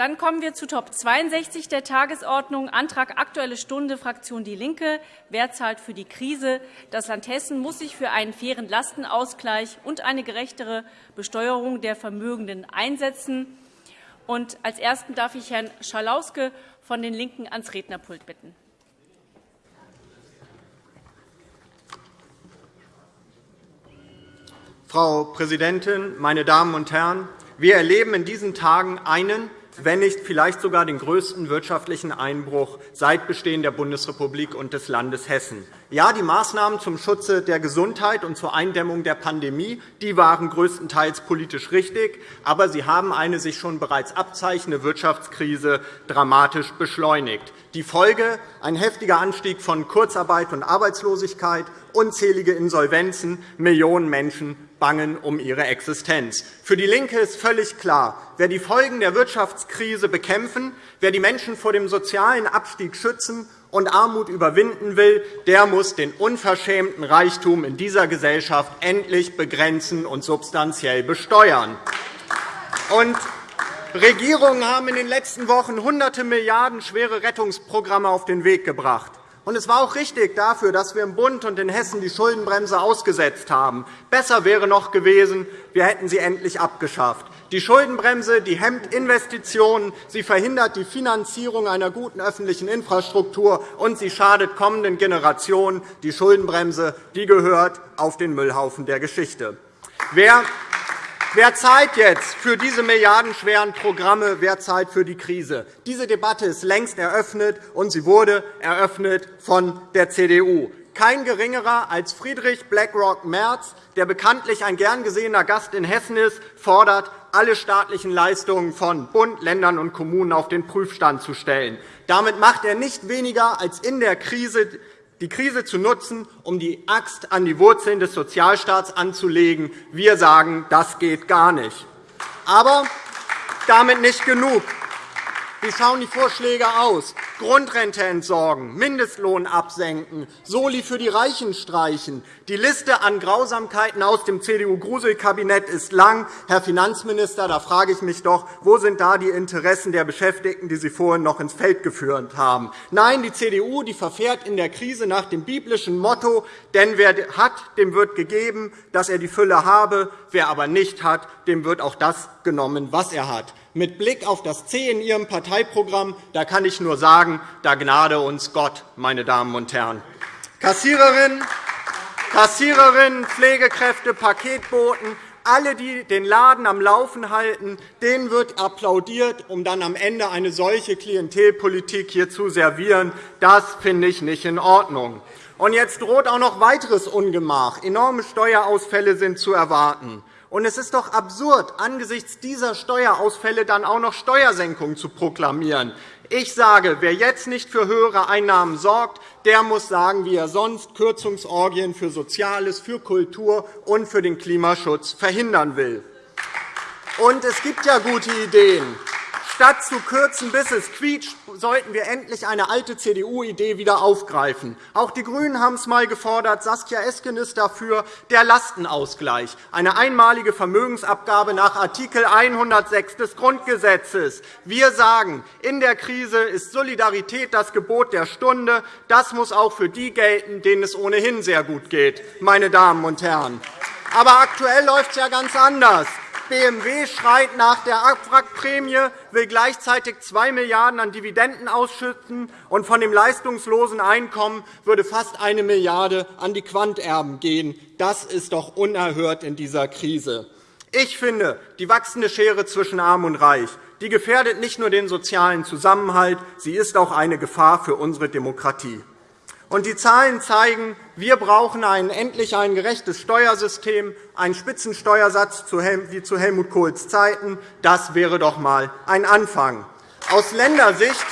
Dann kommen wir zu Top 62 der Tagesordnung, Antrag Aktuelle Stunde, Fraktion DIE LINKE. Wer zahlt für die Krise? Das Land Hessen muss sich für einen fairen Lastenausgleich und eine gerechtere Besteuerung der Vermögenden einsetzen. Und als Ersten darf ich Herrn Schalauske von den LINKEN ans Rednerpult bitten. Frau Präsidentin, meine Damen und Herren! Wir erleben in diesen Tagen einen wenn nicht vielleicht sogar den größten wirtschaftlichen Einbruch seit Bestehen der Bundesrepublik und des Landes Hessen. Ja, die Maßnahmen zum Schutze der Gesundheit und zur Eindämmung der Pandemie die waren größtenteils politisch richtig, aber sie haben eine sich schon bereits abzeichnende Wirtschaftskrise dramatisch beschleunigt. Die Folge ein heftiger Anstieg von Kurzarbeit und Arbeitslosigkeit, unzählige Insolvenzen, Millionen Menschen bangen um ihre Existenz. Für DIE LINKE ist völlig klar, wer die Folgen der Wirtschaftskrise bekämpfen, wer die Menschen vor dem sozialen Abstieg schützen und Armut überwinden will, der muss den unverschämten Reichtum in dieser Gesellschaft endlich begrenzen und substanziell besteuern. Und Regierungen haben in den letzten Wochen hunderte Milliarden schwere Rettungsprogramme auf den Weg gebracht. Und es war auch richtig dafür, dass wir im Bund und in Hessen die Schuldenbremse ausgesetzt haben. Besser wäre noch gewesen, wir hätten sie endlich abgeschafft. Die Schuldenbremse die hemmt Investitionen, sie verhindert die Finanzierung einer guten öffentlichen Infrastruktur, und sie schadet kommenden Generationen. Die Schuldenbremse die gehört auf den Müllhaufen der Geschichte. Wer Wer zahlt jetzt für diese milliardenschweren Programme? Wer zahlt für die Krise? Diese Debatte ist längst eröffnet, und sie wurde eröffnet von der CDU. Kein geringerer als Friedrich BlackRock Merz, der bekanntlich ein gern gesehener Gast in Hessen ist, fordert, alle staatlichen Leistungen von Bund, Ländern und Kommunen auf den Prüfstand zu stellen. Damit macht er nicht weniger als in der Krise die Krise zu nutzen, um die Axt an die Wurzeln des Sozialstaats anzulegen. Wir sagen, das geht gar nicht. Aber damit nicht genug. Wie schauen die Vorschläge aus? Grundrente entsorgen, Mindestlohn absenken, Soli für die Reichen streichen. Die Liste an Grausamkeiten aus dem CDU-Gruselkabinett ist lang. Herr Finanzminister, da frage ich mich doch, wo sind da die Interessen der Beschäftigten, die Sie vorhin noch ins Feld geführt haben? Nein, die CDU die verfährt in der Krise nach dem biblischen Motto, denn wer hat, dem wird gegeben, dass er die Fülle habe. Wer aber nicht hat, dem wird auch das genommen, was er hat. Mit Blick auf das C in Ihrem Parteiprogramm da kann ich nur sagen, da gnade uns Gott, meine Damen und Herren. Kassiererinnen, Kassiererinnen Pflegekräfte, Paketboten, alle, die den Laden am Laufen halten, denen wird applaudiert, um dann am Ende eine solche Klientelpolitik hier zu servieren. Das finde ich nicht in Ordnung. Und jetzt droht auch noch weiteres Ungemach. Enorme Steuerausfälle sind zu erwarten. Und es ist doch absurd, angesichts dieser Steuerausfälle dann auch noch Steuersenkungen zu proklamieren. Ich sage, wer jetzt nicht für höhere Einnahmen sorgt, der muss sagen, wie er sonst Kürzungsorgien für Soziales, für Kultur und für den Klimaschutz verhindern will. Und es gibt ja gute Ideen. Statt zu kürzen, bis es quietscht, sollten wir endlich eine alte CDU-Idee wieder aufgreifen. Auch die GRÜNEN haben es einmal gefordert. Saskia Esken ist dafür der Lastenausgleich, eine einmalige Vermögensabgabe nach Art. 106 des Grundgesetzes. Wir sagen, in der Krise ist Solidarität das Gebot der Stunde. Das muss auch für die gelten, denen es ohnehin sehr gut geht. Meine Damen und Herren. Aber aktuell läuft es ja ganz anders. BMW schreit nach der Abwrackprämie, will gleichzeitig 2 Milliarden € an Dividenden ausschütten, und von dem leistungslosen Einkommen würde fast 1 Milliarde € an die Quanterben gehen. Das ist doch unerhört in dieser Krise. Ich finde, die wachsende Schere zwischen Arm und Reich die gefährdet nicht nur den sozialen Zusammenhalt, sie ist auch eine Gefahr für unsere Demokratie. Und die Zahlen zeigen, wir brauchen ein, endlich ein gerechtes Steuersystem, einen Spitzensteuersatz wie zu Helmut Kohls Zeiten. Das wäre doch einmal ein Anfang. Aus Ländersicht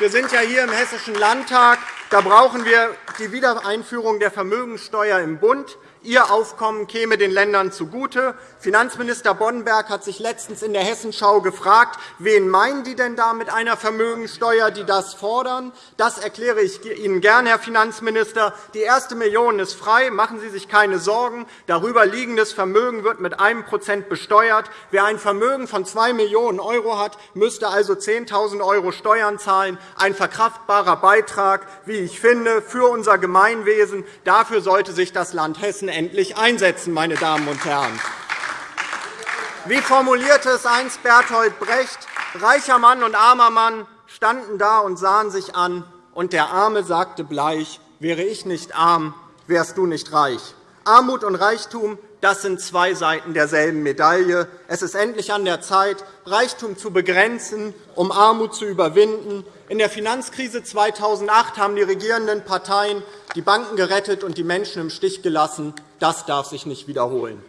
wir sind ja hier im Hessischen Landtag. Da brauchen wir die Wiedereinführung der Vermögensteuer im Bund. Ihr Aufkommen käme den Ländern zugute. Finanzminister Boddenberg hat sich letztens in der Hessenschau gefragt, wen meinen die denn da mit einer Vermögensteuer, die das fordern? Das erkläre ich Ihnen gern, Herr Finanzminister. Die erste Million ist frei. Machen Sie sich keine Sorgen. Darüber liegendes Vermögen wird mit 1% besteuert. Wer ein Vermögen von 2 Millionen € hat, müsste also 10.000 € Steuern zahlen. Ein verkraftbarer Beitrag, wie ich finde, für unser Gemeinwesen. Dafür sollte sich das Land Hessen endlich einsetzen, meine Damen und Herren. Wie formulierte es einst Bertolt Brecht, reicher Mann und armer Mann standen da und sahen sich an, und der Arme sagte bleich, wäre ich nicht arm, wärst du nicht reich. Armut und Reichtum das sind zwei Seiten derselben Medaille. Es ist endlich an der Zeit, Reichtum zu begrenzen, um Armut zu überwinden. In der Finanzkrise 2008 haben die regierenden Parteien die Banken gerettet und die Menschen im Stich gelassen. Das darf sich nicht wiederholen.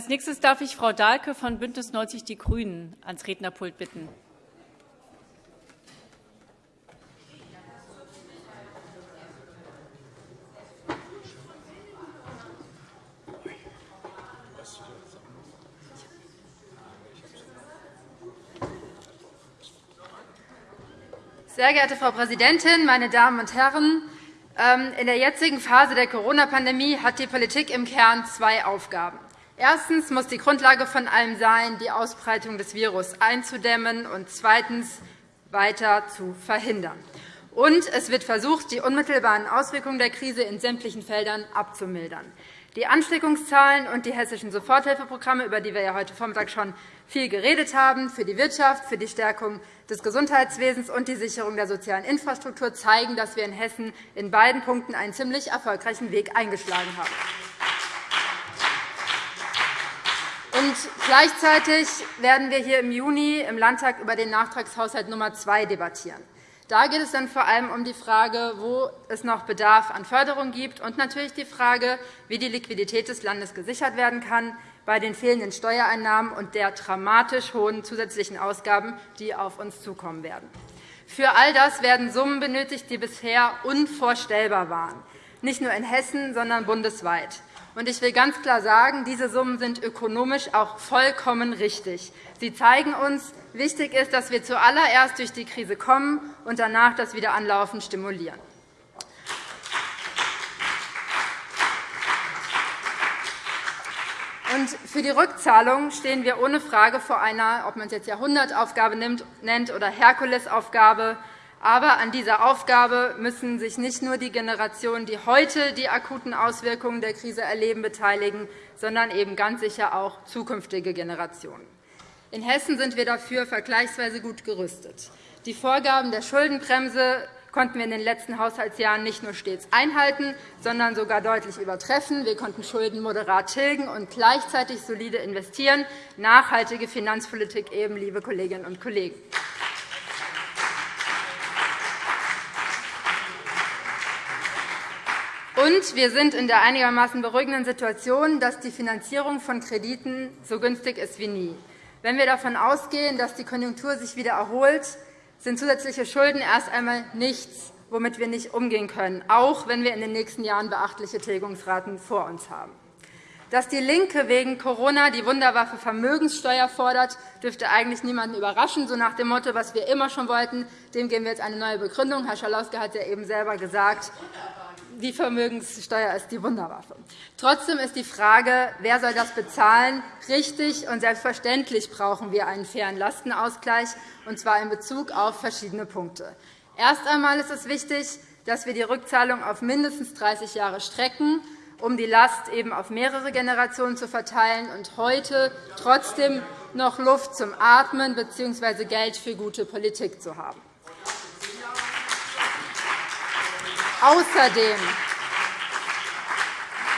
Als nächstes darf ich Frau Dahlke von BÜNDNIS 90 die GRÜNEN ans Rednerpult bitten. Sehr geehrte Frau Präsidentin, meine Damen und Herren! Ähm, in der jetzigen Phase der Corona-Pandemie hat die Politik im Kern zwei Aufgaben. Erstens muss die Grundlage von allem sein, die Ausbreitung des Virus einzudämmen und zweitens weiter zu verhindern. Und es wird versucht, die unmittelbaren Auswirkungen der Krise in sämtlichen Feldern abzumildern. Die Ansteckungszahlen und die hessischen Soforthilfeprogramme, über die wir ja heute Vormittag schon viel geredet haben, für die Wirtschaft, für die Stärkung des Gesundheitswesens und die Sicherung der sozialen Infrastruktur zeigen, dass wir in Hessen in beiden Punkten einen ziemlich erfolgreichen Weg eingeschlagen haben. Und gleichzeitig werden wir hier im Juni im Landtag über den Nachtragshaushalt Nummer 2 debattieren. Da geht es dann vor allem um die Frage, wo es noch Bedarf an Förderung gibt, und natürlich die Frage, wie die Liquidität des Landes gesichert werden kann bei den fehlenden Steuereinnahmen und der dramatisch hohen zusätzlichen Ausgaben, die auf uns zukommen werden. Für all das werden Summen benötigt, die bisher unvorstellbar waren, nicht nur in Hessen, sondern bundesweit. Ich will ganz klar sagen, diese Summen sind ökonomisch auch vollkommen richtig. Sie zeigen uns, wichtig ist, dass wir zuallererst durch die Krise kommen und danach das Wiederanlaufen stimulieren. für die Rückzahlung stehen wir ohne Frage vor einer, ob man es jetzt Jahrhundertaufgabe nennt oder Herkulesaufgabe, aber an dieser Aufgabe müssen sich nicht nur die Generationen, die heute die akuten Auswirkungen der Krise erleben, beteiligen, sondern eben ganz sicher auch zukünftige Generationen. In Hessen sind wir dafür vergleichsweise gut gerüstet. Die Vorgaben der Schuldenbremse konnten wir in den letzten Haushaltsjahren nicht nur stets einhalten, sondern sogar deutlich übertreffen. Wir konnten Schulden moderat tilgen und gleichzeitig solide investieren. Nachhaltige Finanzpolitik eben, liebe Kolleginnen und Kollegen. Und wir sind in der einigermaßen beruhigenden Situation, dass die Finanzierung von Krediten so günstig ist wie nie. Wenn wir davon ausgehen, dass die Konjunktur sich wieder erholt, sind zusätzliche Schulden erst einmal nichts, womit wir nicht umgehen können, auch wenn wir in den nächsten Jahren beachtliche Tilgungsraten vor uns haben. Dass DIE LINKE wegen Corona die Wunderwaffe Vermögenssteuer fordert, dürfte eigentlich niemanden überraschen, so nach dem Motto, was wir immer schon wollten, dem geben wir jetzt eine neue Begründung. Herr Schalauske hat ja eben selber gesagt, die Vermögenssteuer ist die Wunderwaffe. Trotzdem ist die Frage, wer soll das bezahlen, richtig. Und selbstverständlich brauchen wir einen fairen Lastenausgleich, und zwar in Bezug auf verschiedene Punkte. Erst einmal ist es wichtig, dass wir die Rückzahlung auf mindestens 30 Jahre strecken, um die Last eben auf mehrere Generationen zu verteilen und heute trotzdem noch Luft zum Atmen bzw. Geld für gute Politik zu haben. Außerdem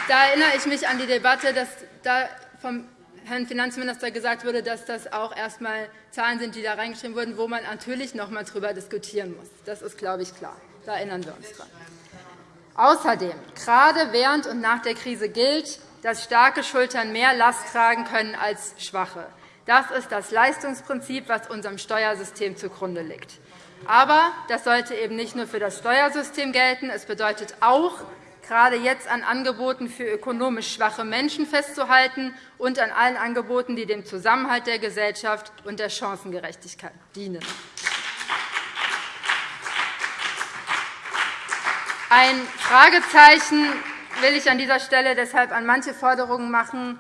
da erinnere ich mich an die Debatte, dass da vom Herrn Finanzminister gesagt wurde, dass das auch erst einmal Zahlen sind, die da reingeschrieben wurden, wo man natürlich noch einmal darüber diskutieren muss. Das ist, glaube ich, klar. Da erinnern wir uns daran. Außerdem, gerade während und nach der Krise gilt, dass starke Schultern mehr Last tragen können als schwache. Das ist das Leistungsprinzip, das unserem Steuersystem zugrunde liegt. Aber das sollte eben nicht nur für das Steuersystem gelten. Es bedeutet auch, gerade jetzt an Angeboten für ökonomisch schwache Menschen festzuhalten und an allen Angeboten, die dem Zusammenhalt der Gesellschaft und der Chancengerechtigkeit dienen. Ein Fragezeichen will ich an dieser Stelle deshalb an manche Forderungen machen,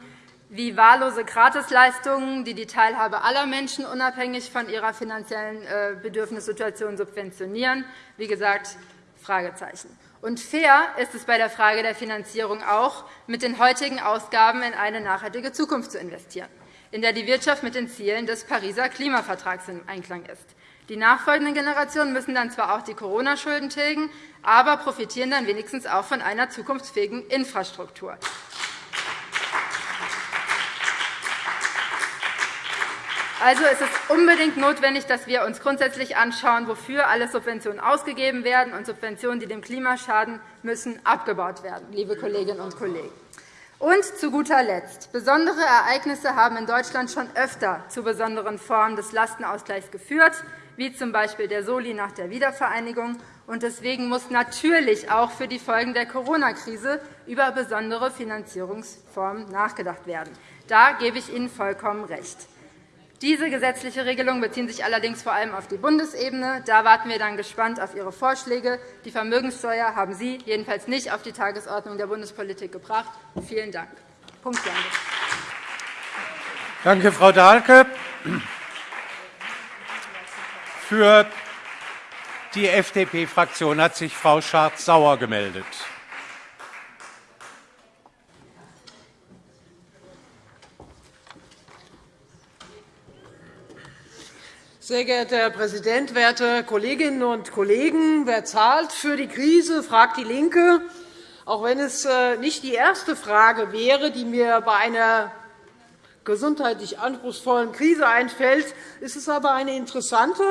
wie wahllose Gratisleistungen, die die Teilhabe aller Menschen unabhängig von ihrer finanziellen äh, Bedürfnissituation subventionieren. Wie gesagt, Fragezeichen. Und fair ist es bei der Frage der Finanzierung auch, mit den heutigen Ausgaben in eine nachhaltige Zukunft zu investieren, in der die Wirtschaft mit den Zielen des Pariser Klimavertrags im Einklang ist. Die nachfolgenden Generationen müssen dann zwar auch die Corona-Schulden tilgen, aber profitieren dann wenigstens auch von einer zukunftsfähigen Infrastruktur. Also ist es unbedingt notwendig, dass wir uns grundsätzlich anschauen, wofür alle Subventionen ausgegeben werden. Und Subventionen, die dem Klima schaden, müssen abgebaut werden, liebe Kolleginnen und Kollegen. Und zu guter Letzt. Besondere Ereignisse haben in Deutschland schon öfter zu besonderen Formen des Lastenausgleichs geführt, wie z. B. der Soli nach der Wiedervereinigung. Deswegen muss natürlich auch für die Folgen der Corona-Krise über besondere Finanzierungsformen nachgedacht werden. Da gebe ich Ihnen vollkommen recht. Diese gesetzliche Regelungen beziehen sich allerdings vor allem auf die Bundesebene. Da warten wir dann gespannt auf Ihre Vorschläge. Die Vermögenssteuer haben Sie jedenfalls nicht auf die Tagesordnung der Bundespolitik gebracht. Vielen Dank. Punkt. Danke, Frau Dahlke. Für die FDP-Fraktion hat sich Frau Schardt-Sauer gemeldet. Sehr geehrter Herr Präsident, werte Kolleginnen und Kollegen! Wer zahlt für die Krise, fragt DIE LINKE. Auch wenn es äh, nicht die erste Frage wäre, die mir bei einer gesundheitlich anspruchsvollen Krise einfällt, ist es aber eine interessante.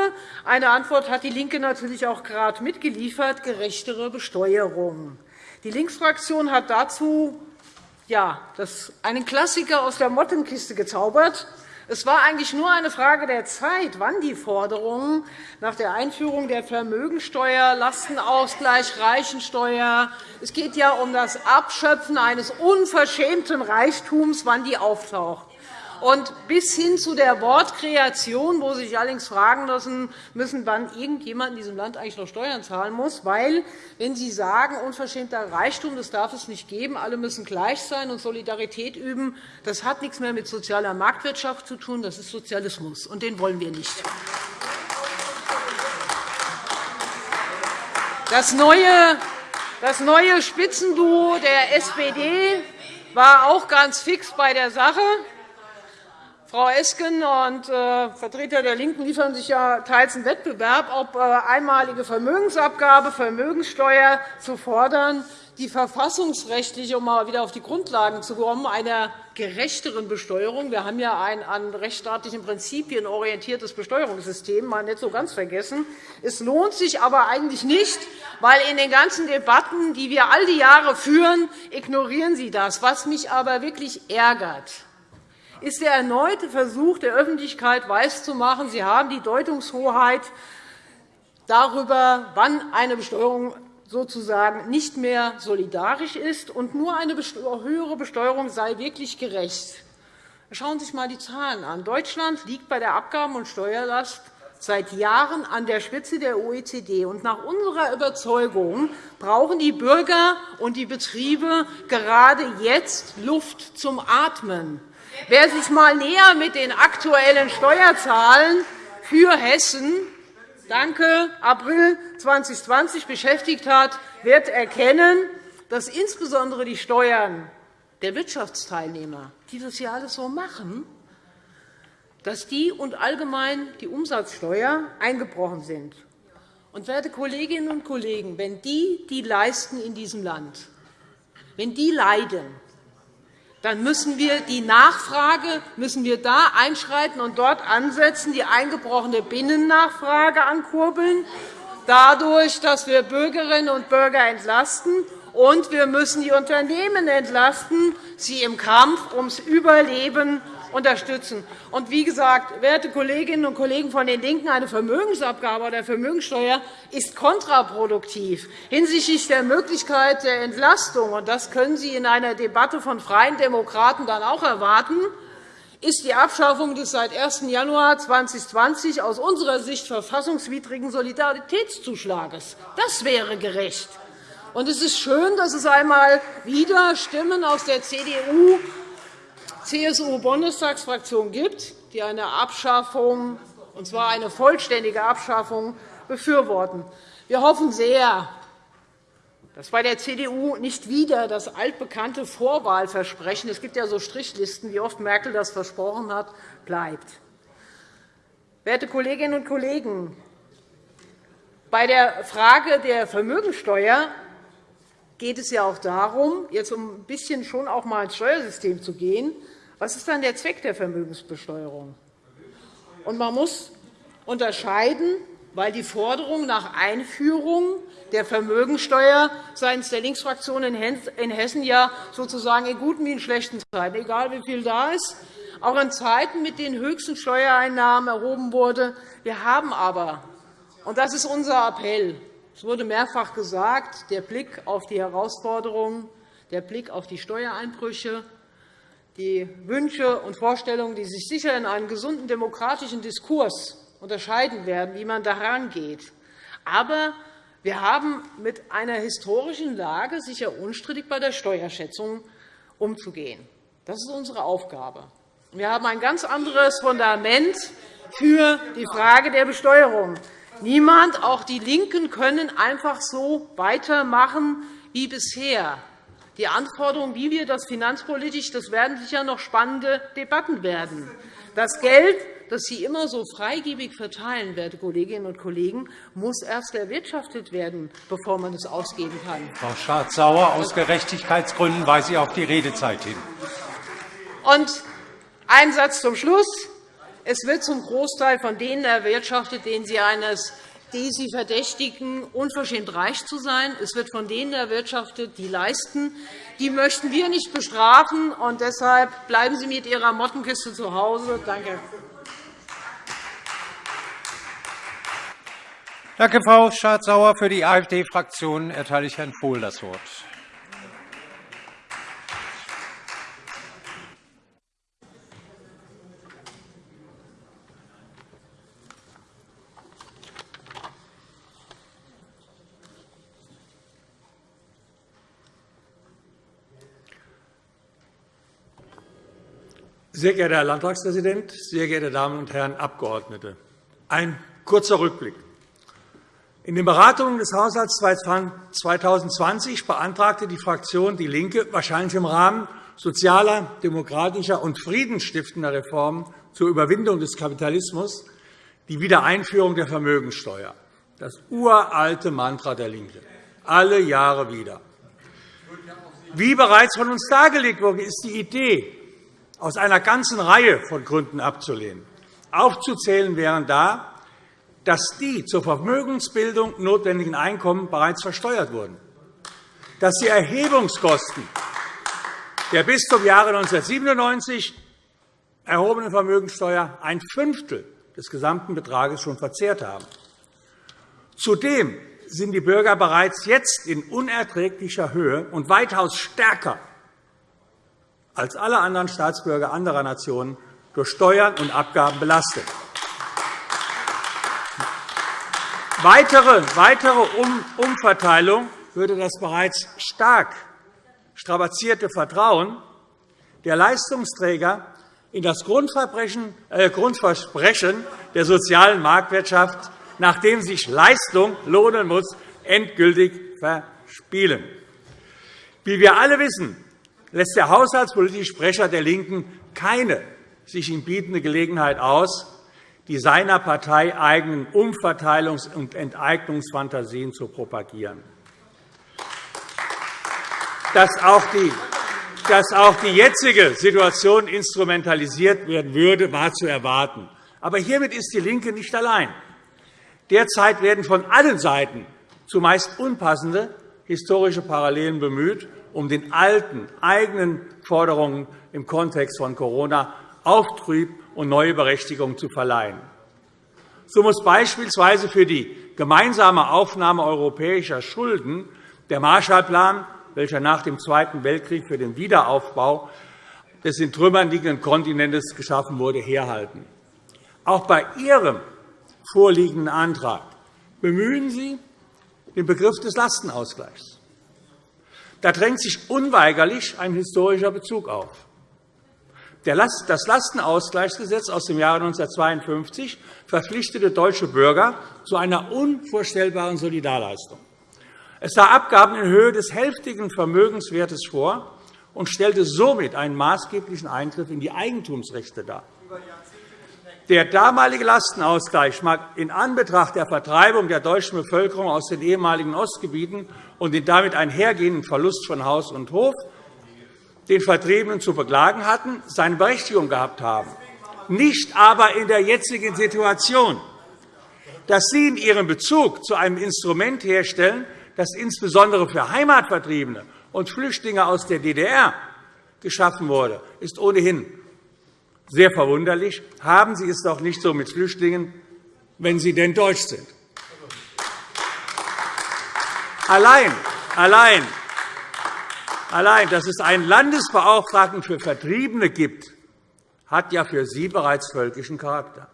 Eine Antwort hat DIE LINKE natürlich auch gerade mitgeliefert, gerechtere Besteuerung. Die Linksfraktion hat dazu ja, einen Klassiker aus der Mottenkiste gezaubert. Es war eigentlich nur eine Frage der Zeit, wann die Forderungen nach der Einführung der Vermögensteuer, Lastenausgleich, Reichensteuer es geht ja um das Abschöpfen eines unverschämten Reichtums, wann die auftaucht und bis hin zu der Wortkreation, wo Sie sich allerdings fragen müssen, wann irgendjemand in diesem Land eigentlich noch Steuern zahlen muss. Weil, wenn Sie sagen, unverschämter Reichtum, das darf es nicht geben, alle müssen gleich sein und Solidarität üben, das hat nichts mehr mit sozialer Marktwirtschaft zu tun, das ist Sozialismus, und den wollen wir nicht. Das neue, das neue Spitzenduo der SPD war auch ganz fix bei der Sache. Frau Esken und äh, Vertreter der LINKEN liefern sich ja teils einen Wettbewerb, ob äh, einmalige Vermögensabgabe, Vermögenssteuer zu fordern, die verfassungsrechtlich, um mal wieder auf die Grundlagen zu kommen, einer gerechteren Besteuerung. Wir haben ja ein an rechtsstaatlichen Prinzipien orientiertes Besteuerungssystem, mal nicht so ganz vergessen. Es lohnt sich aber eigentlich nicht, weil in den ganzen Debatten, die wir all die Jahre führen, ignorieren Sie das. Was mich aber wirklich ärgert, ist der erneute Versuch der Öffentlichkeit weiszumachen, sie haben die Deutungshoheit darüber, wann eine Besteuerung sozusagen nicht mehr solidarisch ist, und nur eine höhere Besteuerung sei wirklich gerecht. Schauen Sie sich einmal die Zahlen an. Deutschland liegt bei der Abgaben- und Steuerlast seit Jahren an der Spitze der OECD. nach unserer Überzeugung brauchen die Bürger und die Betriebe gerade jetzt Luft zum Atmen. Wer sich einmal näher mit den aktuellen Steuerzahlen für Hessen danke, April 2020 beschäftigt hat, wird erkennen, dass insbesondere die Steuern der Wirtschaftsteilnehmer, die das ja alles so machen, dass die und allgemein die Umsatzsteuer eingebrochen sind. Und, werte Kolleginnen und Kollegen, wenn die, die leisten in diesem Land, wenn die leiden, dann müssen wir die Nachfrage müssen wir da einschreiten und dort ansetzen, die eingebrochene Binnennachfrage ankurbeln, dadurch, dass wir Bürgerinnen und Bürger entlasten. Und wir müssen die Unternehmen entlasten, sie im Kampf ums Überleben unterstützen. Und wie gesagt, werte Kolleginnen und Kollegen von den LINKEN, eine Vermögensabgabe oder Vermögenssteuer ist kontraproduktiv hinsichtlich der Möglichkeit der Entlastung. Und das können Sie in einer Debatte von Freien Demokraten dann auch erwarten ist die Abschaffung des seit 1. Januar 2020 aus unserer Sicht verfassungswidrigen Solidaritätszuschlages. Das wäre gerecht. Und es ist schön, dass es einmal wieder Stimmen aus der CDU CSU-Bundestagsfraktion gibt, die eine Abschaffung, und zwar eine vollständige Abschaffung, befürworten. Wir hoffen sehr, dass bei der CDU nicht wieder das altbekannte Vorwahlversprechen – es gibt ja so Strichlisten, wie oft Merkel das versprochen hat – bleibt. Werte Kolleginnen und Kollegen, bei der Frage der Vermögensteuer geht es ja auch darum, jetzt um ein bisschen schon auch mal ins Steuersystem zu gehen. Was ist dann der Zweck der Vermögensbesteuerung? Und man muss unterscheiden, weil die Forderung nach Einführung der Vermögensteuer seitens der Linksfraktion in Hessen ja sozusagen in guten wie in schlechten Zeiten, egal wie viel da ist, auch in Zeiten mit den höchsten Steuereinnahmen erhoben wurde. Wir haben aber, und das ist unser Appell, es wurde mehrfach gesagt, der Blick auf die Herausforderungen, der Blick auf die Steuereinbrüche, die Wünsche und Vorstellungen, die sich sicher in einem gesunden demokratischen Diskurs unterscheiden werden, wie man daran geht. Aber wir haben mit einer historischen Lage sicher unstrittig bei der Steuerschätzung umzugehen. Das ist unsere Aufgabe. Wir haben ein ganz anderes Fundament für die Frage der Besteuerung. Niemand, auch die LINKEN, können einfach so weitermachen wie bisher. Die Anforderungen, wie wir das finanzpolitisch, das werden sicher noch spannende Debatten werden. Das Geld, das Sie immer so freigebig verteilen, werte Kolleginnen und Kollegen, muss erst erwirtschaftet werden, bevor man es ausgeben kann. Frau Schardt-Sauer, aus Gerechtigkeitsgründen weise ich auf die Redezeit hin. Und ein Satz zum Schluss. Es wird zum Großteil von denen erwirtschaftet, denen Sie eines die Sie verdächtigen, unverschämt reich zu sein. Es wird von denen erwirtschaftet, die leisten. Die möchten wir nicht bestrafen. und Deshalb bleiben Sie mit Ihrer Mottenkiste zu Hause. Danke. Danke, Frau Schardt-Sauer. Für die AfD-Fraktion erteile ich Herrn Vohl das Wort. Sehr geehrter Herr Landtagspräsident, sehr geehrte Damen und Herren Abgeordnete! Ein kurzer Rückblick. In den Beratungen des Haushalts 2020 beantragte die Fraktion DIE LINKE, wahrscheinlich im Rahmen sozialer, demokratischer und friedensstiftender Reformen zur Überwindung des Kapitalismus, die Wiedereinführung der Vermögensteuer, das uralte Mantra der LINKE, alle Jahre wieder. Wie bereits von uns dargelegt wurde, ist die Idee aus einer ganzen Reihe von Gründen abzulehnen. Aufzuzählen wären da, dass die zur Vermögensbildung notwendigen Einkommen bereits versteuert wurden, dass die Erhebungskosten der bis zum Jahre 1997 erhobenen Vermögenssteuer ein Fünftel des gesamten Betrages schon verzehrt haben. Zudem sind die Bürger bereits jetzt in unerträglicher Höhe und weitaus stärker als alle anderen Staatsbürger anderer Nationen durch Steuern und Abgaben belastet. Weitere, Umverteilung würde das bereits stark strapazierte Vertrauen der Leistungsträger in das äh, Grundversprechen der sozialen Marktwirtschaft, nachdem sich Leistung lohnen muss, endgültig verspielen. Wie wir alle wissen, lässt der haushaltspolitische Sprecher der LINKEN keine sich ihm bietende Gelegenheit aus, die seiner Partei eigenen Umverteilungs- und Enteignungsfantasien zu propagieren. Dass auch die jetzige Situation instrumentalisiert werden würde, war zu erwarten. Aber hiermit ist DIE LINKE nicht allein. Derzeit werden von allen Seiten zumeist unpassende historische Parallelen bemüht, um den alten, eigenen Forderungen im Kontext von Corona Auftrieb und neue Berechtigung zu verleihen. So muss beispielsweise für die gemeinsame Aufnahme europäischer Schulden der Marshallplan, welcher nach dem Zweiten Weltkrieg für den Wiederaufbau des in Trümmern liegenden Kontinents geschaffen wurde, herhalten. Auch bei Ihrem vorliegenden Antrag bemühen Sie den Begriff des Lastenausgleichs. Da drängt sich unweigerlich ein historischer Bezug auf. Das Lastenausgleichsgesetz aus dem Jahre 1952 verpflichtete deutsche Bürger zu einer unvorstellbaren Solidarleistung. Es sah Abgaben in Höhe des hälftigen Vermögenswertes vor und stellte somit einen maßgeblichen Eingriff in die Eigentumsrechte dar. Der damalige Lastenausgleich mag in Anbetracht der Vertreibung der deutschen Bevölkerung aus den ehemaligen Ostgebieten und den damit einhergehenden Verlust von Haus und Hof den Vertriebenen zu beklagen hatten, seine Berechtigung gehabt haben, nicht aber in der jetzigen Situation. Dass Sie in Ihrem Bezug zu einem Instrument herstellen, das insbesondere für Heimatvertriebene und Flüchtlinge aus der DDR geschaffen wurde, ist ohnehin sehr verwunderlich. Haben Sie es doch nicht so mit Flüchtlingen, wenn sie denn deutsch sind. Allein, allein, allein, dass es einen Landesbeauftragten für Vertriebene gibt, hat ja für Sie bereits völkischen Charakter.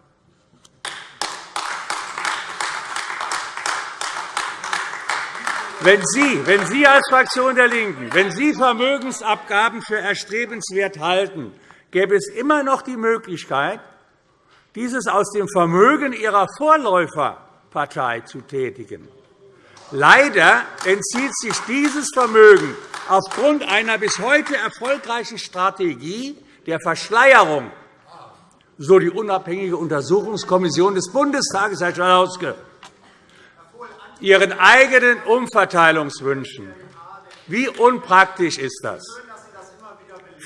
Wenn Sie, wenn Sie als Fraktion der LINKEN, wenn Sie Vermögensabgaben für erstrebenswert halten, gäbe es immer noch die Möglichkeit, dieses aus dem Vermögen Ihrer Vorläuferpartei zu tätigen. Leider entzieht sich dieses Vermögen aufgrund einer bis heute erfolgreichen Strategie der Verschleierung, so die unabhängige Untersuchungskommission des Bundestages, Herr Schalauske, ihren eigenen Umverteilungswünschen. Wie unpraktisch ist das?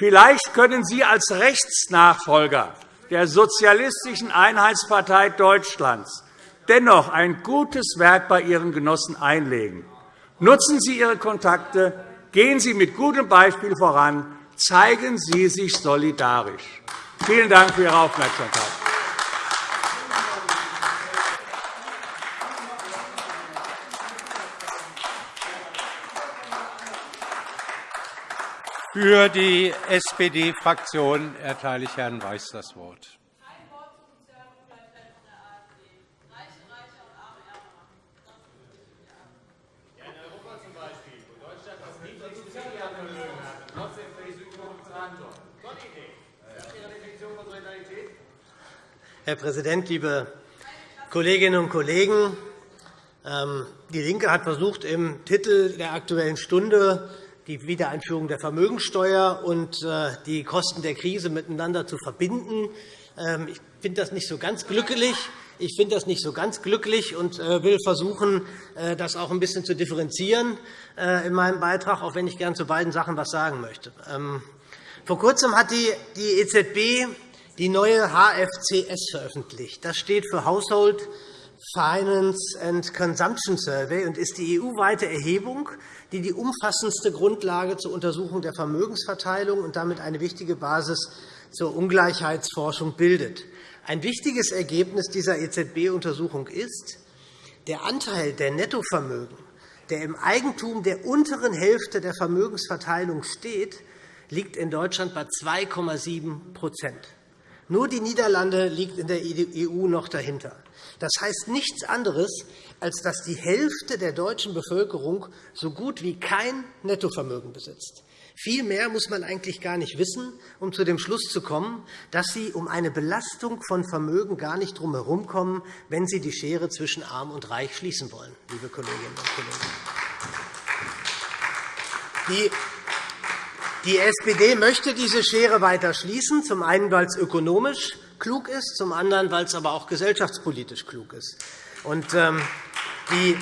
Vielleicht können Sie als Rechtsnachfolger der Sozialistischen Einheitspartei Deutschlands dennoch ein gutes Werk bei Ihren Genossen einlegen. Nutzen Sie Ihre Kontakte, gehen Sie mit gutem Beispiel voran, zeigen Sie sich solidarisch. Vielen Dank für Ihre Aufmerksamkeit. Für die SPD-Fraktion erteile ich Herrn Weiß das Wort. Herr Präsident, liebe Kolleginnen und Kollegen! Ähm, DIE LINKE hat versucht, im Titel der Aktuellen Stunde die Wiedereinführung der Vermögensteuer und äh, die Kosten der Krise miteinander zu verbinden. Ähm, ich finde das nicht so ganz glücklich. Ich finde das nicht so ganz glücklich und äh, will versuchen, äh, das auch ein bisschen zu differenzieren in meinem Beitrag, auch wenn ich gern zu beiden Sachen etwas sagen möchte. Ähm, vor Kurzem hat die EZB die neue HFCS veröffentlicht. Das steht für Household Finance and Consumption Survey und ist die EU-weite Erhebung die die umfassendste Grundlage zur Untersuchung der Vermögensverteilung und damit eine wichtige Basis zur Ungleichheitsforschung bildet. Ein wichtiges Ergebnis dieser EZB-Untersuchung ist, der Anteil der Nettovermögen, der im Eigentum der unteren Hälfte der Vermögensverteilung steht, liegt in Deutschland bei 2,7 Nur die Niederlande liegt in der EU noch dahinter. Das heißt nichts anderes, als dass die Hälfte der deutschen Bevölkerung so gut wie kein Nettovermögen besitzt. Viel mehr muss man eigentlich gar nicht wissen, um zu dem Schluss zu kommen, dass Sie um eine Belastung von Vermögen gar nicht drum herumkommen, wenn Sie die Schere zwischen Arm und Reich schließen wollen, liebe Kolleginnen und Kollegen. Die SPD möchte diese Schere weiter schließen, zum einen, weil es ökonomisch klug ist, zum anderen, weil es aber auch gesellschaftspolitisch klug ist. Ähm, die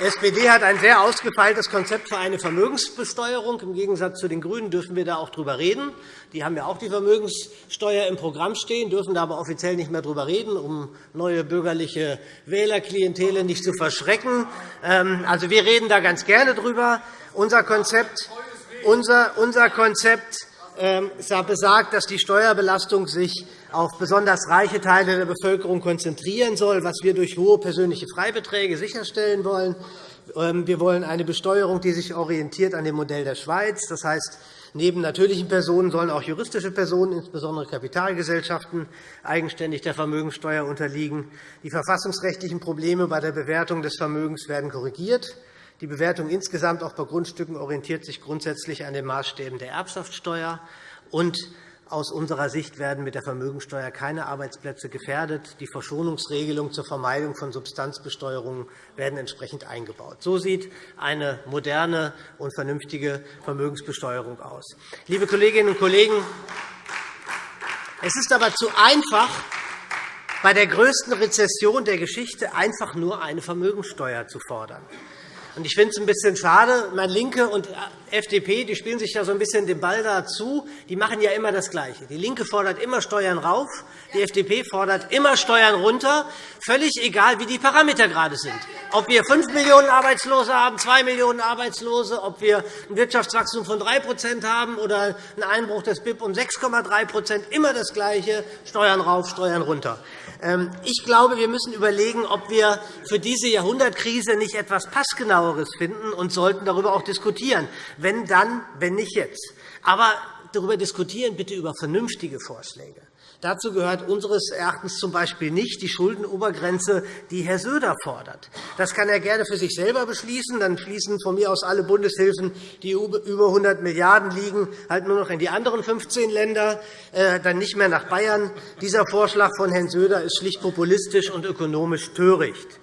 Die SPD hat ein sehr ausgefeiltes Konzept für eine Vermögensbesteuerung. Im Gegensatz zu den GRÜNEN dürfen wir da auch darüber reden. Die haben ja auch die Vermögenssteuer im Programm stehen, dürfen da aber offiziell nicht mehr darüber reden, um neue bürgerliche Wählerklientele nicht zu verschrecken. Ähm, also, wir reden da ganz gerne darüber. Unser Konzept, unser, Konzept ähm, besagt, dass die Steuerbelastung sich auf besonders reiche Teile der Bevölkerung konzentrieren soll, was wir durch hohe persönliche Freibeträge sicherstellen wollen. Ähm, wir wollen eine Besteuerung, die sich orientiert an dem Modell der Schweiz. Das heißt, neben natürlichen Personen sollen auch juristische Personen, insbesondere Kapitalgesellschaften, eigenständig der Vermögenssteuer unterliegen. Die verfassungsrechtlichen Probleme bei der Bewertung des Vermögens werden korrigiert. Die Bewertung insgesamt auch bei Grundstücken orientiert sich grundsätzlich an den Maßstäben der Erbschaftssteuer. Und aus unserer Sicht werden mit der Vermögensteuer keine Arbeitsplätze gefährdet. Die Verschonungsregelungen zur Vermeidung von Substanzbesteuerungen werden entsprechend eingebaut. So sieht eine moderne und vernünftige Vermögensbesteuerung aus. Liebe Kolleginnen und Kollegen, es ist aber zu einfach, bei der größten Rezession der Geschichte einfach nur eine Vermögensteuer zu fordern. Ich finde es ein bisschen schade. Meine LINKE und FDP die spielen sich ja so ein bisschen den Ball dazu. Die machen ja immer das Gleiche. Die LINKE fordert immer Steuern rauf, die FDP fordert immer Steuern runter, völlig egal, wie die Parameter gerade sind. Ob wir 5 Millionen Arbeitslose haben, 2 Millionen Arbeitslose, ob wir ein Wirtschaftswachstum von 3% haben oder einen Einbruch des BIP um 6,3% immer das Gleiche, Steuern rauf, Steuern runter. Ähm, ich glaube, wir müssen überlegen, ob wir für diese Jahrhundertkrise nicht etwas Passgenaueres finden und sollten darüber auch diskutieren. Wenn dann, wenn nicht jetzt. Aber darüber diskutieren bitte über vernünftige Vorschläge. Dazu gehört unseres Erachtens z.B. nicht die Schuldenobergrenze, die Herr Söder fordert. Das kann er gerne für sich selber beschließen. Dann fließen von mir aus alle Bundeshilfen, die über 100 Milliarden € liegen, halt nur noch in die anderen 15 Länder, äh, dann nicht mehr nach Bayern. Dieser Vorschlag von Herrn Söder ist schlicht populistisch und ökonomisch töricht.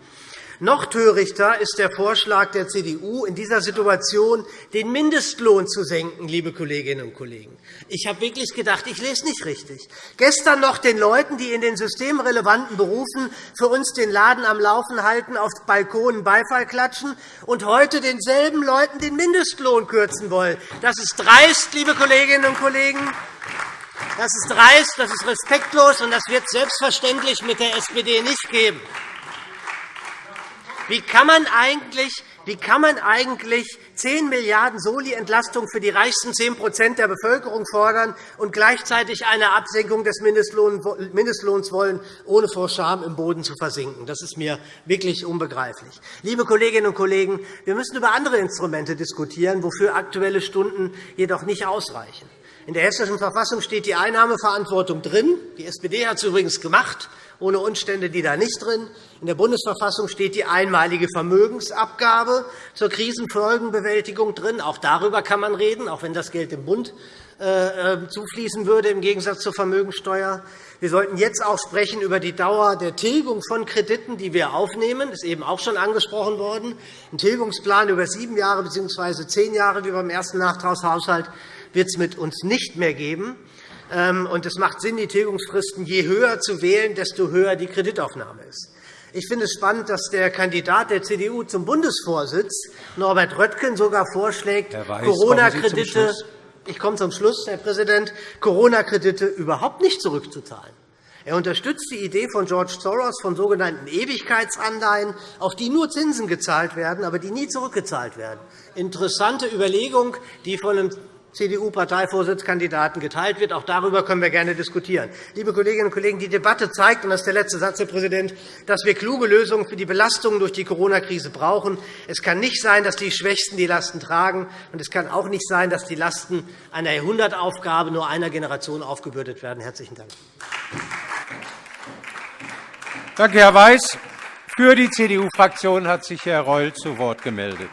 Noch törichter ist der Vorschlag der CDU, in dieser Situation den Mindestlohn zu senken, liebe Kolleginnen und Kollegen. Ich habe wirklich gedacht, ich lese nicht richtig. Gestern noch den Leuten, die in den systemrelevanten Berufen für uns den Laden am Laufen halten, auf Balkonen Beifall klatschen, und heute denselben Leuten den Mindestlohn kürzen wollen. Das ist dreist, liebe Kolleginnen und Kollegen. Das ist dreist, das ist respektlos, und das wird es selbstverständlich mit der SPD nicht geben. Wie kann man eigentlich wie kann man eigentlich 10 Milliarden Soli-Entlastung für die reichsten 10% der Bevölkerung fordern und gleichzeitig eine Absenkung des Mindestlohns wollen, ohne vor Scham im Boden zu versinken? Das ist mir wirklich unbegreiflich. Liebe Kolleginnen und Kollegen, wir müssen über andere Instrumente diskutieren, wofür aktuelle Stunden jedoch nicht ausreichen. In der Hessischen Verfassung steht die Einnahmeverantwortung drin. Die SPD hat es übrigens gemacht, ohne Umstände, die da nicht drin. In der Bundesverfassung steht die einmalige Vermögensabgabe zur Krisenfolgenbewältigung drin. Auch darüber kann man reden, auch wenn das Geld dem Bund äh, äh, zufließen würde, im Gegensatz zur Vermögensteuer. Wir sollten jetzt auch sprechen über die Dauer der Tilgung von Krediten, die wir aufnehmen. Das ist eben auch schon angesprochen worden. Ein Tilgungsplan über sieben Jahre bzw. zehn Jahre, wie beim ersten Nachtragshaushalt, wird es mit uns nicht mehr geben. Ähm, es macht Sinn, die Tilgungsfristen je höher zu wählen, desto höher die Kreditaufnahme ist. Ich finde es spannend, dass der Kandidat der CDU zum Bundesvorsitz, Norbert Röttgen, sogar vorschlägt, Corona-Kredite ich komme zum Schluss, Herr Präsident, Corona-Kredite überhaupt nicht zurückzuzahlen. Er unterstützt die Idee von George Soros von sogenannten Ewigkeitsanleihen, auf die nur Zinsen gezahlt werden, aber die nie zurückgezahlt werden. Interessante Überlegung, die von einem CDU-Parteivorsitzkandidaten geteilt wird. Auch darüber können wir gerne diskutieren. Liebe Kolleginnen und Kollegen, die Debatte zeigt, und das ist der letzte Satz, Herr Präsident, dass wir kluge Lösungen für die Belastungen durch die Corona-Krise brauchen. Es kann nicht sein, dass die Schwächsten die Lasten tragen, und es kann auch nicht sein, dass die Lasten einer Jahrhundertaufgabe nur einer Generation aufgebürdet werden. – Herzlichen Dank. Danke, Herr Weiß. Für die CDU-Fraktion hat sich Herr Reul zu Wort gemeldet.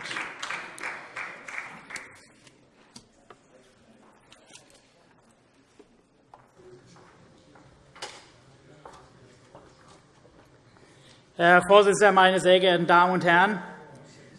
Herr Vorsitzender, meine sehr geehrten Damen und Herren!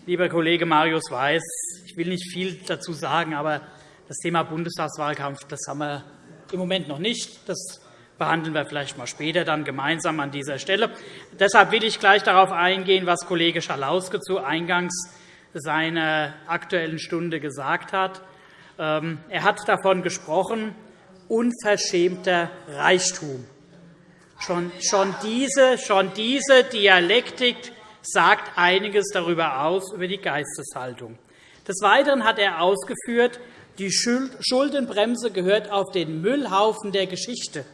Lieber Kollege Marius Weiß, ich will nicht viel dazu sagen, aber das Thema Bundestagswahlkampf das haben wir im Moment noch nicht. Das behandeln wir vielleicht mal später dann gemeinsam an dieser Stelle. Deshalb will ich gleich darauf eingehen, was Kollege Schalauske zu Eingangs seiner Aktuellen Stunde gesagt hat. Ähm, er hat davon gesprochen, unverschämter Reichtum. Schon, schon, diese, schon diese Dialektik sagt einiges darüber aus, über die Geisteshaltung. Des Weiteren hat er ausgeführt, die Schuldenbremse gehört auf den Müllhaufen der Geschichte.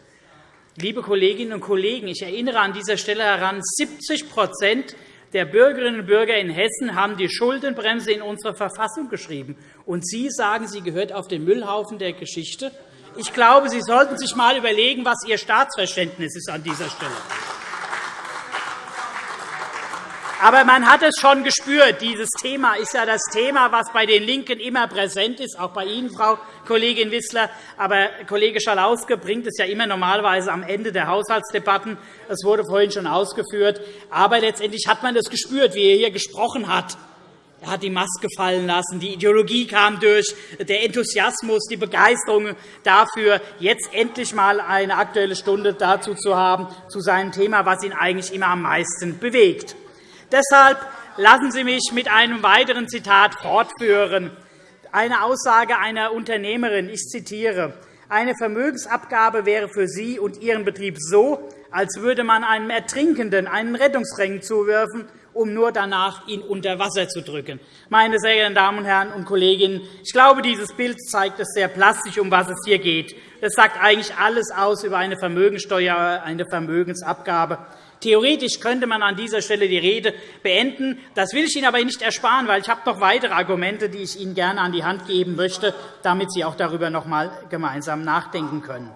Liebe Kolleginnen und Kollegen, ich erinnere an dieser Stelle daran, 70% der Bürgerinnen und Bürger in Hessen haben die Schuldenbremse in unsere Verfassung geschrieben. Und Sie sagen, sie gehört auf den Müllhaufen der Geschichte? Ich glaube, Sie sollten sich einmal überlegen, was Ihr Staatsverständnis ist an dieser Stelle. Aber man hat es schon gespürt. Dieses Thema ist ja das Thema, das bei den LINKEN immer präsent ist, auch bei Ihnen, Frau Kollegin Wissler. Aber Kollege Schalauske bringt es ja immer normalerweise am Ende der Haushaltsdebatten. Es wurde vorhin schon ausgeführt. Aber letztendlich hat man das gespürt, wie er hier gesprochen hat. Er hat die Maske fallen lassen, die Ideologie kam durch, der Enthusiasmus, die Begeisterung dafür, jetzt endlich einmal eine Aktuelle Stunde dazu zu haben, zu seinem Thema, was ihn eigentlich immer am meisten bewegt. Deshalb lassen Sie mich mit einem weiteren Zitat fortführen. Eine Aussage einer Unternehmerin, ich zitiere, eine Vermögensabgabe wäre für Sie und Ihren Betrieb so, als würde man einem Ertrinkenden einen Rettungsring zuwerfen, um nur danach ihn unter Wasser zu drücken. Meine sehr geehrten Damen und Herren und Kolleginnen, ich glaube, dieses Bild zeigt es sehr plastisch, um was es hier geht. Es sagt eigentlich alles aus über eine Vermögensteuer, eine Vermögensabgabe. Theoretisch könnte man an dieser Stelle die Rede beenden. Das will ich Ihnen aber nicht ersparen, weil ich habe noch weitere Argumente, die ich Ihnen gerne an die Hand geben möchte, damit Sie auch darüber noch einmal gemeinsam nachdenken können.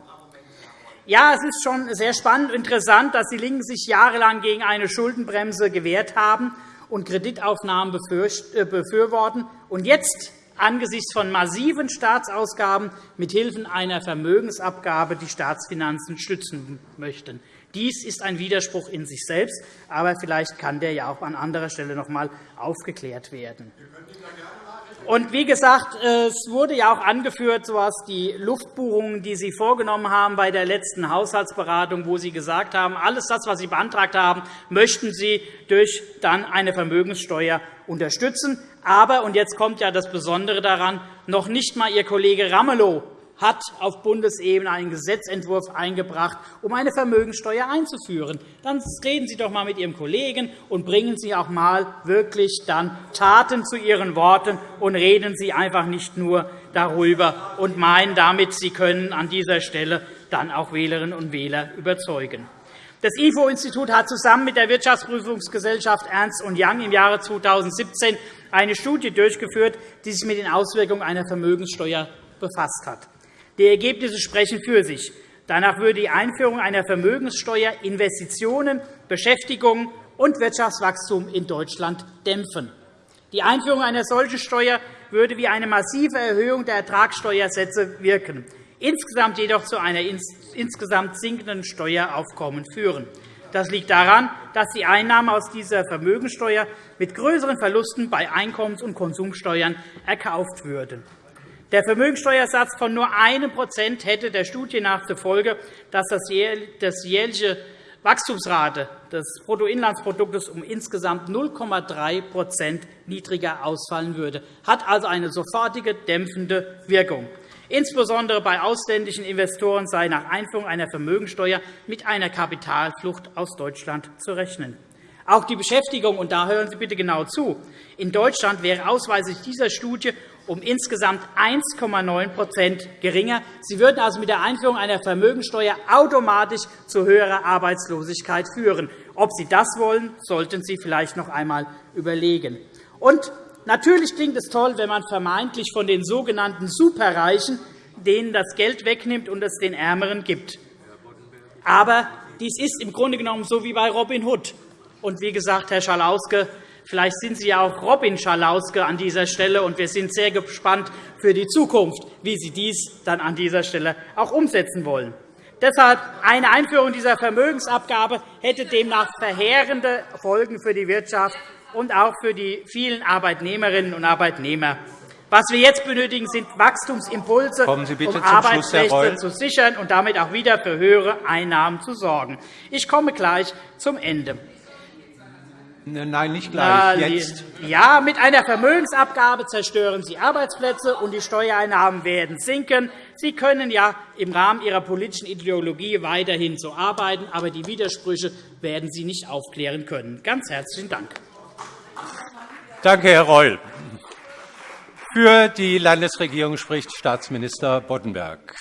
Ja, es ist schon sehr spannend und interessant, dass die LINKEN sich jahrelang gegen eine Schuldenbremse gewehrt haben und Kreditaufnahmen äh, befürworten und jetzt angesichts von massiven Staatsausgaben mithilfe einer Vermögensabgabe die Staatsfinanzen stützen möchten. Dies ist ein Widerspruch in sich selbst, aber vielleicht kann der ja auch an anderer Stelle noch einmal aufgeklärt werden. Und wie gesagt, es wurde ja auch angeführt, was die Luftbuchungen, die Sie vorgenommen haben bei der letzten Haushaltsberatung, wo Sie gesagt haben, alles das, was Sie beantragt haben, möchten Sie durch dann eine Vermögenssteuer unterstützen. Aber, und jetzt kommt ja das Besondere daran, noch nicht einmal Ihr Kollege Ramelow hat auf Bundesebene einen Gesetzentwurf eingebracht, um eine Vermögenssteuer einzuführen. Dann reden Sie doch einmal mit Ihrem Kollegen und bringen Sie auch einmal wirklich dann Taten zu Ihren Worten und reden Sie einfach nicht nur darüber und meinen damit, Sie können an dieser Stelle dann auch Wählerinnen und Wähler überzeugen. Das IFO-Institut hat zusammen mit der Wirtschaftsprüfungsgesellschaft Ernst Young im Jahre 2017 eine Studie durchgeführt, die sich mit den Auswirkungen einer Vermögenssteuer befasst hat. Die Ergebnisse sprechen für sich. Danach würde die Einführung einer Vermögenssteuer Investitionen, Beschäftigung und Wirtschaftswachstum in Deutschland dämpfen. Die Einführung einer solchen Steuer würde wie eine massive Erhöhung der Ertragssteuersätze wirken, insgesamt jedoch zu einer insgesamt sinkenden Steueraufkommen führen. Das liegt daran, dass die Einnahmen aus dieser Vermögenssteuer mit größeren Verlusten bei Einkommens- und Konsumsteuern erkauft würden. Der Vermögensteuersatz von nur 1% hätte der Studie nach zur Folge, dass das jährliche Wachstumsrate des Bruttoinlandsproduktes um insgesamt 0,3% niedriger ausfallen würde, hat also eine sofortige dämpfende Wirkung. Insbesondere bei ausländischen Investoren sei nach Einführung einer Vermögensteuer mit einer Kapitalflucht aus Deutschland zu rechnen. Auch die Beschäftigung, und da hören Sie bitte genau zu, in Deutschland wäre ausweislich dieser Studie um insgesamt 1,9% geringer. Sie würden also mit der Einführung einer Vermögensteuer automatisch zu höherer Arbeitslosigkeit führen. Ob Sie das wollen, sollten Sie vielleicht noch einmal überlegen. Und natürlich klingt es toll, wenn man vermeintlich von den sogenannten Superreichen denen das Geld wegnimmt und es den Ärmeren gibt. Aber dies ist im Grunde genommen so wie bei Robin Hood. Und wie gesagt, Herr Schalauske, Vielleicht sind Sie ja auch Robin Schalauske an dieser Stelle, und wir sind sehr gespannt für die Zukunft, wie Sie dies dann an dieser Stelle auch umsetzen wollen. Deshalb eine Einführung dieser Vermögensabgabe hätte demnach verheerende Folgen für die Wirtschaft und auch für die vielen Arbeitnehmerinnen und Arbeitnehmer. Was wir jetzt benötigen, sind Wachstumsimpulse, um zum Arbeitsplätze zu sichern und damit auch wieder für höhere Einnahmen zu sorgen. Ich komme gleich zum Ende. Nein, nicht gleich. Jetzt. Ja, mit einer Vermögensabgabe zerstören Sie Arbeitsplätze, und die Steuereinnahmen werden sinken. Sie können ja im Rahmen Ihrer politischen Ideologie weiterhin so arbeiten, aber die Widersprüche werden Sie nicht aufklären können. Ganz herzlichen Dank. Danke, Herr Reul. Für die Landesregierung spricht Staatsminister Boddenberg.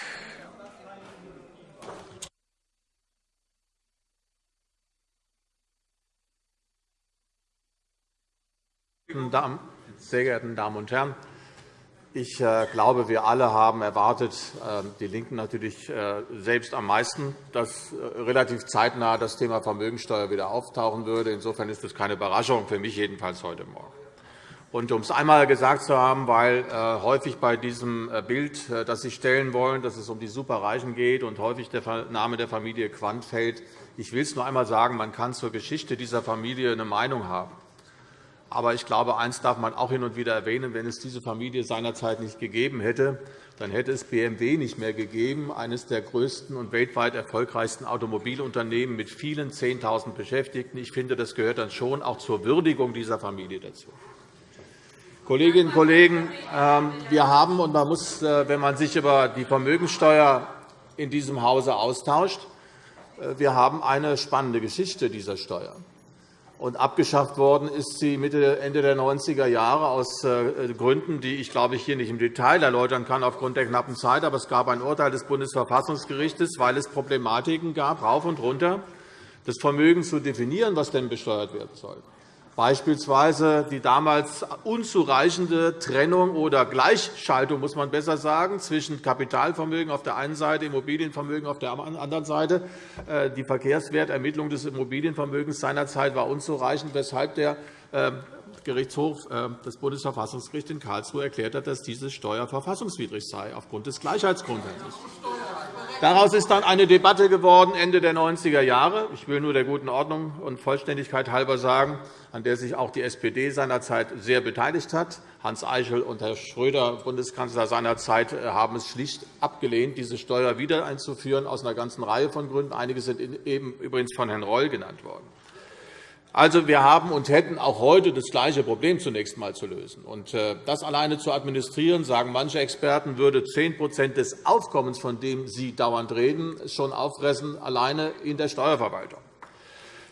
Sehr geehrte Damen und Herren! Ich äh, glaube, wir alle haben erwartet, äh, die LINKEN natürlich äh, selbst am meisten, dass relativ zeitnah das Thema Vermögensteuer wieder auftauchen würde. Insofern ist das keine Überraschung, für mich jedenfalls heute Morgen. Und um es einmal gesagt zu haben, weil häufig bei diesem Bild, das Sie stellen wollen, dass es um die Superreichen geht und häufig der Name der Familie Quandt fällt, ich will es nur einmal sagen, man kann zur Geschichte dieser Familie eine Meinung haben. Aber ich glaube, eines darf man auch hin und wieder erwähnen. Wenn es diese Familie seinerzeit nicht gegeben hätte, dann hätte es BMW nicht mehr gegeben, eines der größten und weltweit erfolgreichsten Automobilunternehmen mit vielen 10.000 Beschäftigten. Ich finde, das gehört dann schon auch zur Würdigung dieser Familie dazu. Kolleginnen und Kollegen, ähm, wir haben, und man muss, äh, wenn man sich über die Vermögensteuer in diesem Hause austauscht, äh, wir haben eine spannende Geschichte dieser Steuer. Und abgeschafft worden ist sie Mitte, Ende der 90er Jahre aus äh, Gründen, die ich, glaube ich, hier nicht im Detail erläutern kann aufgrund der knappen Zeit. Aber es gab ein Urteil des Bundesverfassungsgerichts, weil es Problematiken gab, rauf und runter, das Vermögen zu definieren, was denn besteuert werden soll beispielsweise die damals unzureichende Trennung oder Gleichschaltung, muss man besser sagen, zwischen Kapitalvermögen auf der einen Seite, Immobilienvermögen auf der anderen Seite. Äh, die Verkehrswertermittlung des Immobilienvermögens seinerzeit war unzureichend, weshalb der äh, Gerichtshof, äh, das Bundesverfassungsgericht in Karlsruhe erklärt hat, dass diese Steuer verfassungswidrig sei, aufgrund des Gleichheitsgrundsatzes. Daraus ist dann eine Debatte geworden Ende der 90er Jahre. Ich will nur der guten Ordnung und Vollständigkeit halber sagen, an der sich auch die SPD seinerzeit sehr beteiligt hat. Hans Eichel und Herr Schröder, Bundeskanzler seinerzeit, äh, haben es schlicht abgelehnt, diese Steuer wieder einzuführen, aus einer ganzen Reihe von Gründen. Einige sind eben übrigens von Herrn Reul genannt worden. Also, wir haben und hätten auch heute das gleiche Problem zunächst einmal zu lösen. Und äh, das alleine zu administrieren, sagen manche Experten, würde 10% des Aufkommens, von dem Sie dauernd reden, schon auffressen, alleine in der Steuerverwaltung.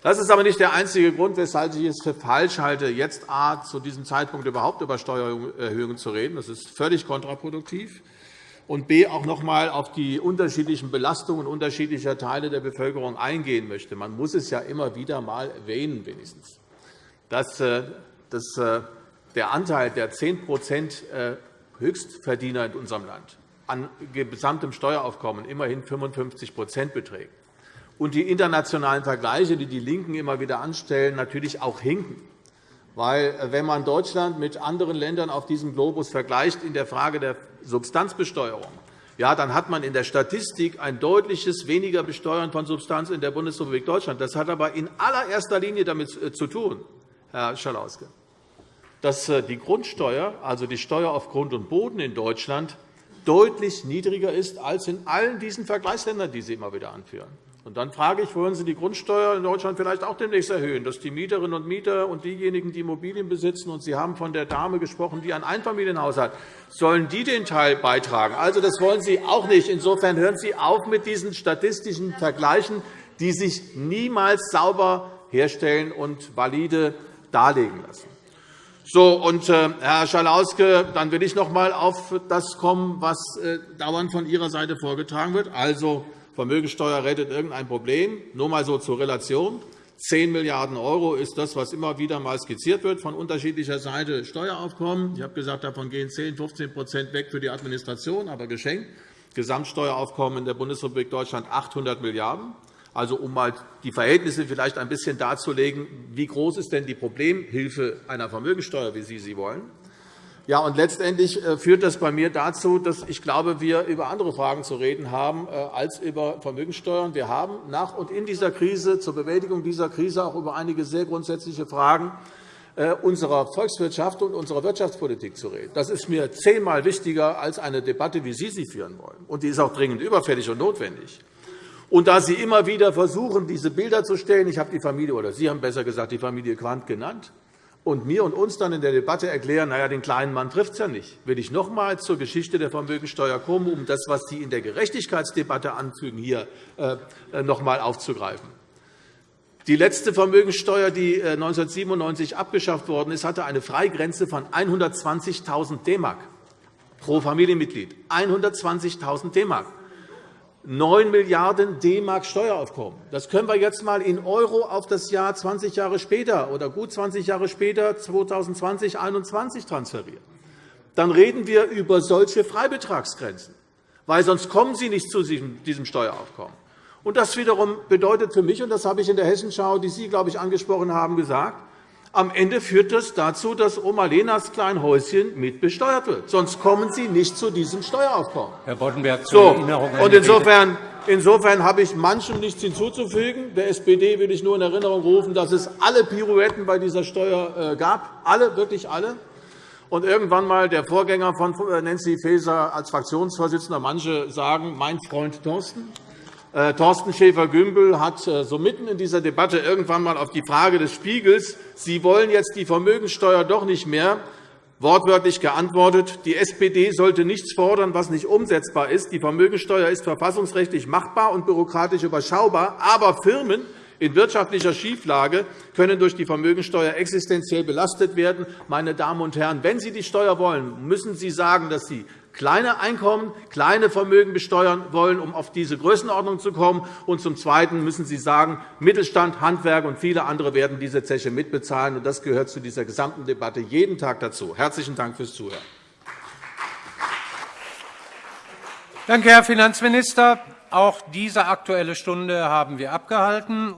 Das ist aber nicht der einzige Grund, weshalb ich es für falsch halte, jetzt A, zu diesem Zeitpunkt überhaupt über Steuererhöhungen zu reden. Das ist völlig kontraproduktiv und b. auch noch einmal auf die unterschiedlichen Belastungen unterschiedlicher Teile der Bevölkerung eingehen möchte. Man muss es ja immer wieder einmal erwähnen, wenigstens, dass äh, äh, der Anteil der 10% äh, Höchstverdiener in unserem Land an gesamtem Steueraufkommen immerhin 55% beträgt und die internationalen Vergleiche, die die LINKEN immer wieder anstellen, natürlich auch hinken. Weil, wenn man Deutschland mit anderen Ländern auf diesem Globus vergleicht in der Frage der Substanzbesteuerung, ja, dann hat man in der Statistik ein deutliches weniger Besteuern von Substanz in der Bundesrepublik Deutschland. Das hat aber in allererster Linie damit äh, zu tun, Herr Schalauske, dass äh, die Grundsteuer, also die Steuer auf Grund und Boden in Deutschland, deutlich niedriger ist als in allen diesen Vergleichsländern, die Sie immer wieder anführen. Und dann frage ich, wollen Sie die Grundsteuer in Deutschland vielleicht auch demnächst erhöhen, dass die Mieterinnen und Mieter und diejenigen, die Immobilien besitzen, und Sie haben von der Dame gesprochen, die ein Einfamilienhaus hat, sollen die den Teil beitragen? Also, das wollen Sie auch nicht. Insofern hören Sie auf mit diesen statistischen Vergleichen, die sich niemals sauber herstellen und valide darlegen lassen. So, und, äh, Herr Schalauske, dann will ich noch einmal auf das kommen, was äh, dauernd von Ihrer Seite vorgetragen wird. Also, Vermögensteuer rettet irgendein Problem. Nur einmal so zur Relation. 10 Milliarden € ist das, was immer wieder einmal skizziert wird von unterschiedlicher Seite Steueraufkommen. Ich habe gesagt, davon gehen 10, 15% weg für die Administration, aber geschenkt. Gesamtsteueraufkommen in der Bundesrepublik Deutschland 800 Milliarden €. Also, um mal die Verhältnisse vielleicht ein bisschen darzulegen, wie groß ist denn die Problemhilfe einer Vermögensteuer, wie Sie sie wollen? Ja, und letztendlich äh, führt das bei mir dazu, dass ich glaube, wir über andere Fragen zu reden haben äh, als über Vermögensteuern. Wir haben nach und in dieser Krise zur Bewältigung dieser Krise auch über einige sehr grundsätzliche Fragen äh, unserer Volkswirtschaft und unserer Wirtschaftspolitik zu reden. Das ist mir zehnmal wichtiger als eine Debatte, wie Sie sie führen wollen. Und die ist auch dringend überfällig und notwendig. Und da Sie immer wieder versuchen, diese Bilder zu stellen, ich habe die Familie, oder Sie haben besser gesagt, die Familie Quandt genannt, und mir und uns dann in der Debatte erklären, naja, den kleinen Mann trifft es ja nicht, will ich noch einmal zur Geschichte der Vermögensteuer kommen, um das, was Sie in der Gerechtigkeitsdebatte anfügen, hier äh, noch einmal aufzugreifen. Die letzte Vermögensteuer, die 1997 äh, abgeschafft worden ist, hatte eine Freigrenze von 120.000 D pro Familienmitglied. 120.000 D 9 Milliarden D-Mark Steueraufkommen. Das können wir jetzt einmal in Euro auf das Jahr 20 Jahre später oder gut 20 Jahre später, 2020 2021 transferieren. Dann reden wir über solche Freibetragsgrenzen, weil sonst kommen Sie nicht zu diesem Steueraufkommen. Und das wiederum bedeutet für mich, und das habe ich in der Hessenschau, die Sie, glaube ich, angesprochen haben, gesagt, am Ende führt das dazu, dass Oma Lenas Kleinhäuschen mitbesteuert wird. Sonst kommen Sie nicht zu diesem Steueraufkommen. Herr Boddenberg, zur so. Erinnerung und insofern, insofern habe ich manchem nichts hinzuzufügen. Der SPD will ich nur in Erinnerung rufen, dass es alle Pirouetten bei dieser Steuer äh, gab, alle, wirklich alle. Und irgendwann einmal der Vorgänger von Nancy Faeser als Fraktionsvorsitzender, manche sagen, mein Freund Thorsten, äh, Thorsten Schäfer-Gümbel hat äh, so mitten in dieser Debatte irgendwann einmal auf die Frage des Spiegels, Sie wollen jetzt die Vermögenssteuer doch nicht mehr, wortwörtlich geantwortet, die SPD sollte nichts fordern, was nicht umsetzbar ist. Die Vermögenssteuer ist verfassungsrechtlich machbar und bürokratisch überschaubar, aber Firmen in wirtschaftlicher Schieflage können durch die Vermögensteuer existenziell belastet werden. Meine Damen und Herren, wenn Sie die Steuer wollen, müssen Sie sagen, dass Sie kleine Einkommen, kleine Vermögen besteuern wollen, um auf diese Größenordnung zu kommen. Und zum Zweiten müssen Sie sagen, Mittelstand, Handwerk und viele andere werden diese Zeche mitbezahlen. Das gehört zu dieser gesamten Debatte jeden Tag dazu. Herzlichen Dank fürs Zuhören. Danke, Herr Finanzminister. Auch diese Aktuelle Stunde haben wir abgehalten.